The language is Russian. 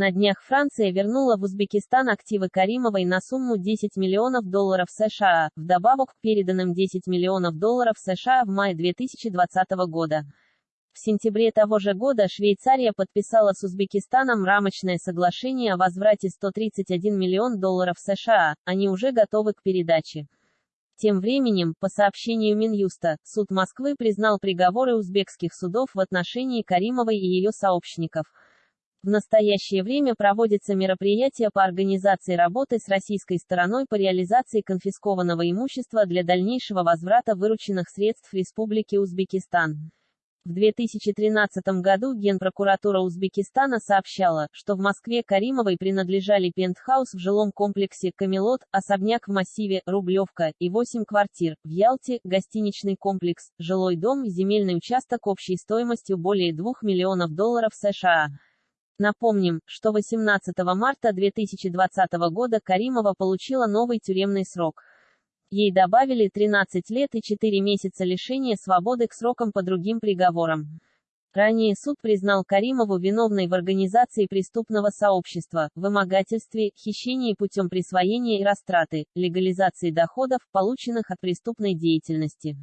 На днях Франция вернула в Узбекистан активы Каримовой на сумму 10 миллионов долларов США, вдобавок к переданным 10 миллионов долларов США в мае 2020 года. В сентябре того же года Швейцария подписала с Узбекистаном рамочное соглашение о возврате 131 миллион долларов США, они уже готовы к передаче. Тем временем, по сообщению Минюста, суд Москвы признал приговоры узбекских судов в отношении Каримовой и ее сообщников. В настоящее время проводятся мероприятия по организации работы с российской стороной по реализации конфискованного имущества для дальнейшего возврата вырученных средств Республики Узбекистан. В 2013 году Генпрокуратура Узбекистана сообщала, что в Москве Каримовой принадлежали пентхаус в жилом комплексе «Камелот», особняк в массиве «Рублевка» и 8 квартир, в Ялте – гостиничный комплекс, жилой дом и земельный участок общей стоимостью более 2 миллионов долларов США. Напомним, что 18 марта 2020 года Каримова получила новый тюремный срок. Ей добавили 13 лет и 4 месяца лишения свободы к срокам по другим приговорам. Ранее суд признал Каримову виновной в организации преступного сообщества, вымогательстве, хищении путем присвоения и растраты, легализации доходов, полученных от преступной деятельности.